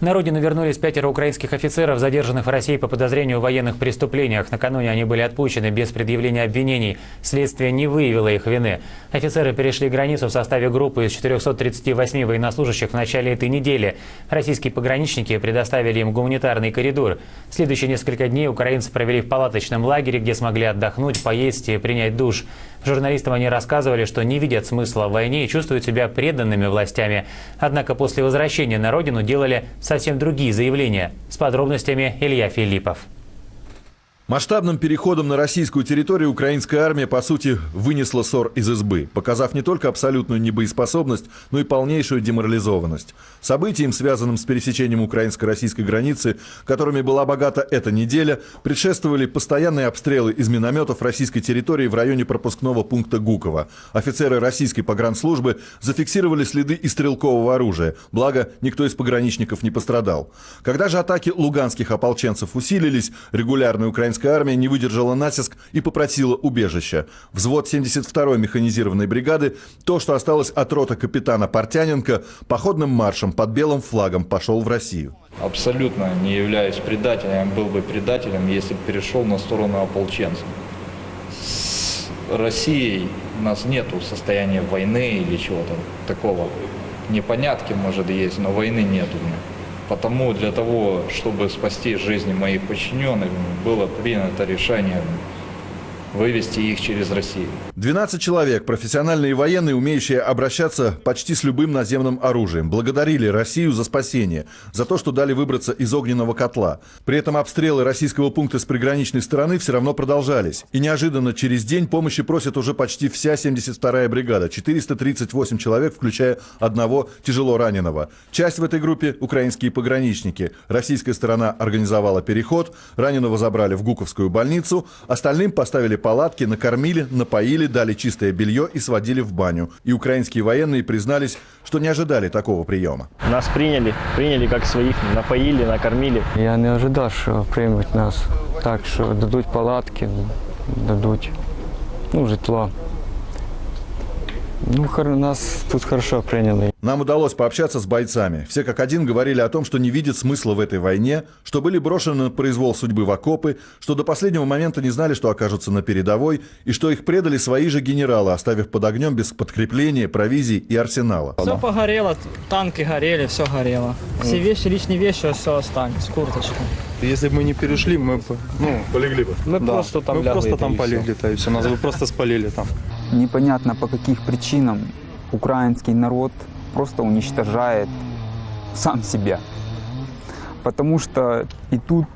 На родину вернулись пятеро украинских офицеров, задержанных в России по подозрению в военных преступлениях. Накануне они были отпущены без предъявления обвинений. Следствие не выявило их вины. Офицеры перешли границу в составе группы из 438 военнослужащих в начале этой недели. Российские пограничники предоставили им гуманитарный коридор. Следующие несколько дней украинцы провели в палаточном лагере, где смогли отдохнуть, поесть и принять душ. Журналистам они рассказывали, что не видят смысла в войне и чувствуют себя преданными властями. Однако после возвращения на родину делали совсем другие заявления. С подробностями Илья Филиппов. Масштабным переходом на российскую территорию украинская армия, по сути, вынесла ссор из избы, показав не только абсолютную небоеспособность, но и полнейшую деморализованность. Событиям, связанным с пересечением украинско-российской границы, которыми была богата эта неделя, предшествовали постоянные обстрелы из минометов российской территории в районе пропускного пункта Гуково. Офицеры российской погранслужбы зафиксировали следы и стрелкового оружия, благо никто из пограничников не пострадал. Когда же атаки луганских ополченцев усилились, регулярный украинский Украинская армия не выдержала натиск и попросила убежища. Взвод 72-й механизированной бригады, то, что осталось от рота капитана Портяненко, походным маршем под белым флагом пошел в Россию. Абсолютно не являюсь предателем, был бы предателем, если бы перешел на сторону ополченцев. С Россией у нас нет состояния войны или чего-то такого. Непонятки, может, есть, но войны нет у меня. Потому для того, чтобы спасти жизни моих подчиненных, было принято решение вывести их через Россию. 12 человек, профессиональные военные, умеющие обращаться почти с любым наземным оружием, благодарили Россию за спасение, за то, что дали выбраться из огненного котла. При этом обстрелы российского пункта с приграничной стороны все равно продолжались. И неожиданно через день помощи просит уже почти вся 72-я бригада, 438 человек, включая одного тяжело раненого. Часть в этой группе – украинские пограничники. Российская сторона организовала переход, раненого забрали в Гуковскую больницу, остальным поставили палатки, накормили, напоили, дали чистое белье и сводили в баню. И украинские военные признались, что не ожидали такого приема. Нас приняли, приняли как своих, напоили, накормили. Я не ожидав, що приймуть нас так, що дадуть палатки, дадуть ну, житло. Ну, нас тут хорошо приняли. Нам удалось пообщаться с бойцами. Все как один говорили о том, что не видят смысла в этой войне, что были брошены на произвол судьбы в окопы, что до последнего момента не знали, что окажутся на передовой, и что их предали свои же генералы, оставив под огнем без подкрепления, провизии и арсенала. Все погорело, танки горели, все горело. Все вещи, личные вещи, все остались, курточка. Если бы мы не перешли, мы бы, ну, полегли бы. Мы Да. просто там мы просто там всё. полегли-то, и все, нас бы просто спалили там. Непонятно по каких причинам украинский народ просто уничтожает сам себя. Потому что и тут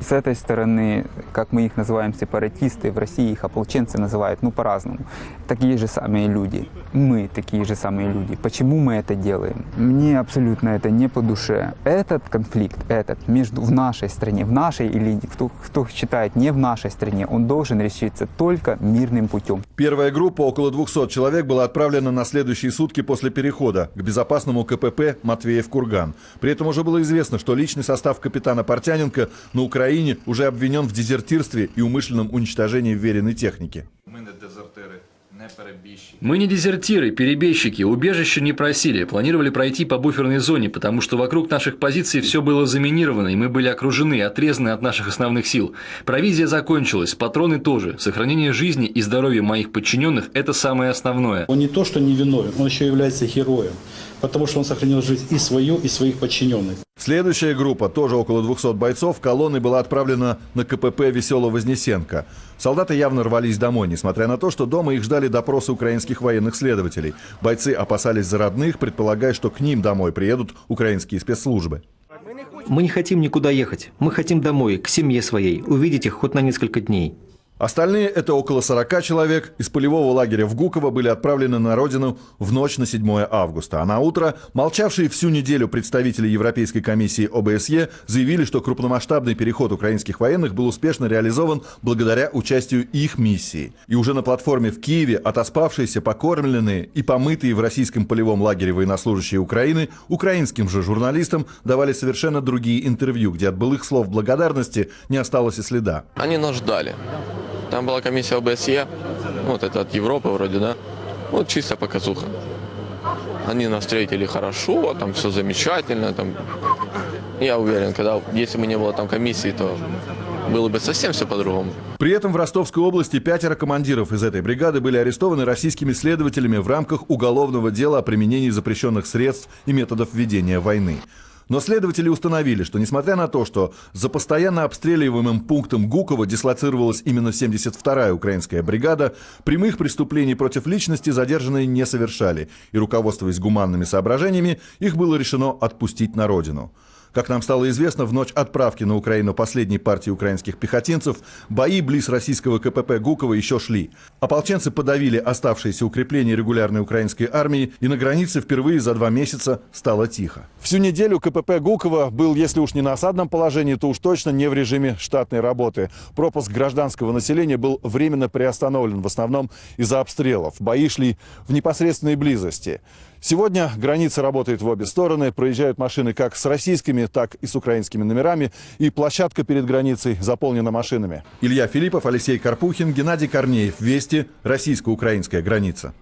с этой стороны, как мы их называем сепаратисты, в России их ополченцы называют, ну по-разному, такие же самые люди. Мы такие же самые люди. Почему мы это делаем? Мне абсолютно это не по душе. Этот конфликт, этот, между в нашей стране, в нашей или кто, кто считает не в нашей стране, он должен решиться только мирным путем. Первая группа, около 200 человек, была отправлена на следующие сутки после перехода к безопасному КПП Матвеев-Курган. При этом уже было известно, что личный состав капитана Портяненко на Украине уже обвинен в дезертирстве и умышленном уничтожении вверенной техники. Мы не дезертиры, перебежчики, убежище не просили, планировали пройти по буферной зоне, потому что вокруг наших позиций все было заминировано, и мы были окружены, отрезаны от наших основных сил. Провизия закончилась, патроны тоже. Сохранение жизни и здоровья моих подчиненных – это самое основное. Он не то, что не виновен, он еще является героем, потому что он сохранил жизнь и свою, и своих подчиненных. Следующая группа, тоже около 200 бойцов, колонной была отправлена на КПП Весело-Вознесенко. Солдаты явно рвались домой, несмотря на то, что дома их ждали допросы украинских военных следователей. Бойцы опасались за родных, предполагая, что к ним домой приедут украинские спецслужбы. Мы не хотим никуда ехать. Мы хотим домой, к семье своей, увидеть их хоть на несколько дней. Остальные, это около 40 человек, из полевого лагеря в Гуково были отправлены на родину в ночь на 7 августа. А на утро молчавшие всю неделю представители Европейской комиссии ОБСЕ заявили, что крупномасштабный переход украинских военных был успешно реализован благодаря участию их миссии. И уже на платформе в Киеве отоспавшиеся, покормленные и помытые в российском полевом лагере военнослужащие Украины украинским же журналистам давали совершенно другие интервью, где от былых слов благодарности не осталось и следа. Они нас ждали. Там была комиссия ОБСЕ, вот это от Европы вроде, да? Вот чисто показуха. Они нас встретили хорошо, там все замечательно, там Я уверен, когда, если бы не было там комиссии, то было бы совсем все по-другому. При этом в Ростовской области пятеро командиров из этой бригады были арестованы российскими следователями в рамках уголовного дела о применении запрещенных средств и методов ведения войны. Но следователи установили, что несмотря на то, что за постоянно обстреливаемым пунктом Гукова дислоцировалась именно 72-я украинская бригада, прямых преступлений против личности задержанные не совершали, и руководствуясь гуманными соображениями, их было решено отпустить на родину. Как нам стало известно, в ночь отправки на Украину последней партии украинских пехотинцев бои близ российского КПП Гукова еще шли. Ополченцы подавили оставшиеся укрепления регулярной украинской армии, и на границе впервые за два месяца стало тихо. Всю неделю КПП Гукова был, если уж не на осадном положении, то уж точно не в режиме штатной работы. Пропуск гражданского населения был временно приостановлен, в основном из-за обстрелов. Бои шли в непосредственной близости. Сегодня граница работает в обе стороны, проезжают машины как с российскими, так и с украинскими номерами, и площадка перед границей заполнена машинами. Илья Филиппов, Алексей Карпухин, Геннадий Корнеев. Вести. Российско-украинская граница.